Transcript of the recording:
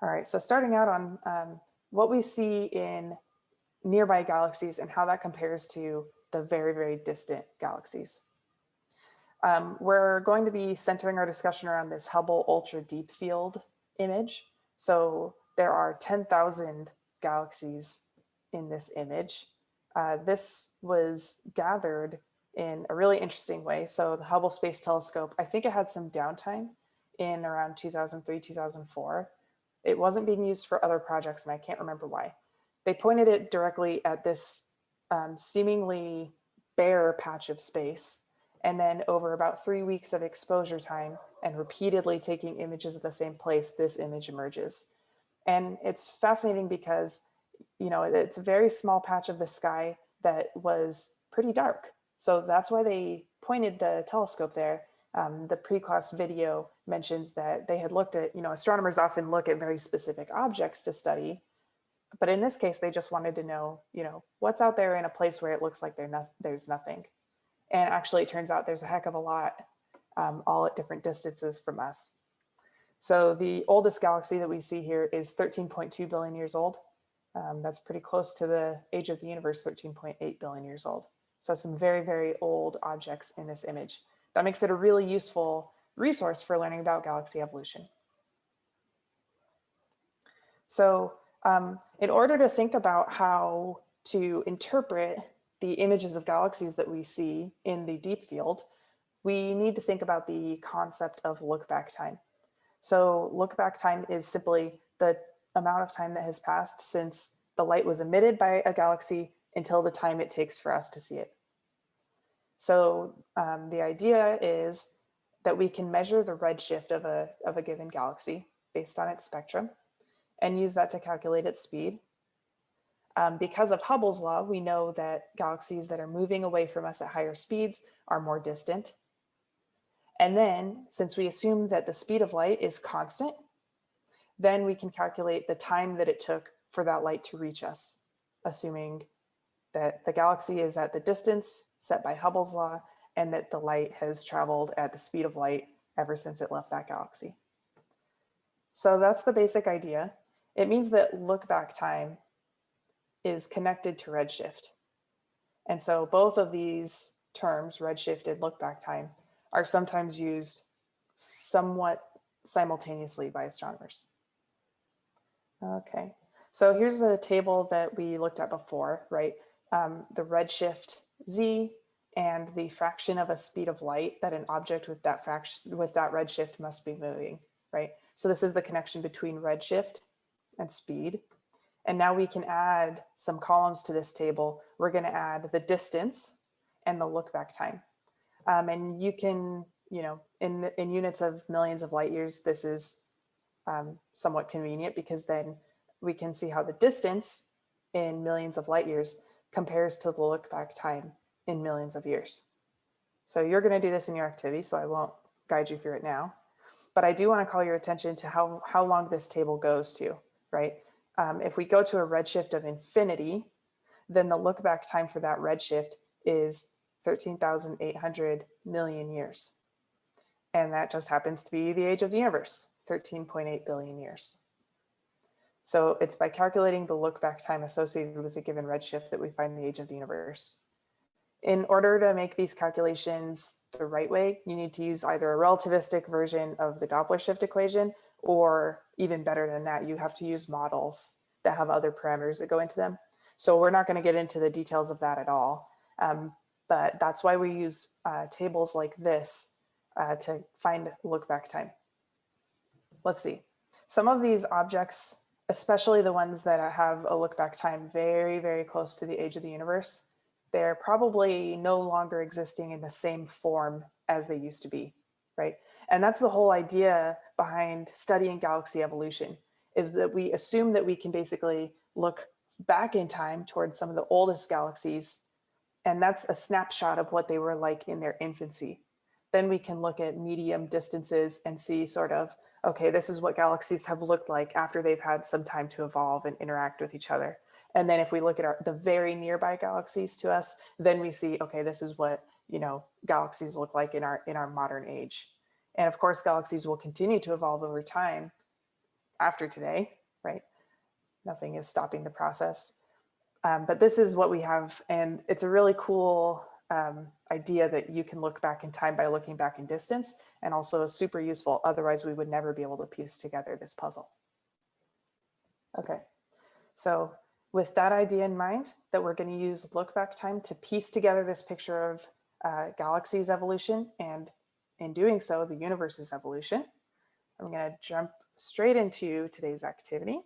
All right, so starting out on um, what we see in nearby galaxies and how that compares to the very, very distant galaxies. Um, we're going to be centering our discussion around this Hubble Ultra Deep Field image. So there are 10,000 galaxies in this image. Uh, this was gathered in a really interesting way. So the Hubble Space Telescope, I think it had some downtime in around 2003, 2004. It wasn't being used for other projects and I can't remember why. They pointed it directly at this um, seemingly bare patch of space. And then over about three weeks of exposure time and repeatedly taking images of the same place, this image emerges. And it's fascinating because, you know, it's a very small patch of the sky that was pretty dark. So that's why they pointed the telescope there. Um, the pre-class video mentions that they had looked at, you know, astronomers often look at very specific objects to study, but in this case, they just wanted to know, you know, what's out there in a place where it looks like no, there's nothing. And actually it turns out there's a heck of a lot um, all at different distances from us. So the oldest galaxy that we see here is 13.2 billion years old. Um, that's pretty close to the age of the universe, 13.8 billion years old. So some very, very old objects in this image. That makes it a really useful resource for learning about galaxy evolution. So um, in order to think about how to interpret the images of galaxies that we see in the deep field, we need to think about the concept of look back time. So look back time is simply the amount of time that has passed since the light was emitted by a galaxy until the time it takes for us to see it. So um, the idea is that we can measure the redshift of a, of a given galaxy based on its spectrum and use that to calculate its speed. Um, because of Hubble's law, we know that galaxies that are moving away from us at higher speeds are more distant. And then since we assume that the speed of light is constant, then we can calculate the time that it took for that light to reach us, assuming that the galaxy is at the distance set by Hubble's law and that the light has traveled at the speed of light ever since it left that galaxy. So that's the basic idea. It means that look back time is connected to redshift. And so both of these terms, redshift and look back time, are sometimes used somewhat simultaneously by astronomers. Okay, so here's a table that we looked at before, right? Um, the redshift z and the fraction of a speed of light that an object with that fraction with that redshift must be moving, right? So this is the connection between redshift and speed. And now we can add some columns to this table. We're going to add the distance and the look back time. Um, and you can, you know, in, in units of millions of light years, this is um, somewhat convenient because then we can see how the distance in millions of light years compares to the look back time in millions of years. So you're going to do this in your activity, so I won't guide you through it now. But I do want to call your attention to how, how long this table goes to, right? Um, if we go to a redshift of infinity, then the look back time for that redshift is 13,800 million years. And that just happens to be the age of the universe, 13.8 billion years. So it's by calculating the look back time associated with a given redshift that we find the age of the universe. In order to make these calculations the right way, you need to use either a relativistic version of the Doppler shift equation or even better than that, you have to use models that have other parameters that go into them. So we're not going to get into the details of that at all. Um, but that's why we use uh, tables like this uh, to find look back time. Let's see. Some of these objects, especially the ones that have a look back time very, very close to the age of the universe, they're probably no longer existing in the same form as they used to be, right? And that's the whole idea behind studying galaxy evolution is that we assume that we can basically look back in time towards some of the oldest galaxies. And that's a snapshot of what they were like in their infancy. Then we can look at medium distances and see sort of, okay, this is what galaxies have looked like after they've had some time to evolve and interact with each other. And then if we look at our, the very nearby galaxies to us, then we see, okay, this is what, you know, galaxies look like in our, in our modern age. And of course, galaxies will continue to evolve over time. after today, right? Nothing is stopping the process. Um, but this is what we have. And it's a really cool um, idea that you can look back in time by looking back in distance and also super useful. Otherwise, we would never be able to piece together this puzzle. Okay, so with that idea in mind, that we're going to use look back time to piece together this picture of uh, galaxies evolution and in doing so, the universe's evolution. I'm going to jump straight into today's activity.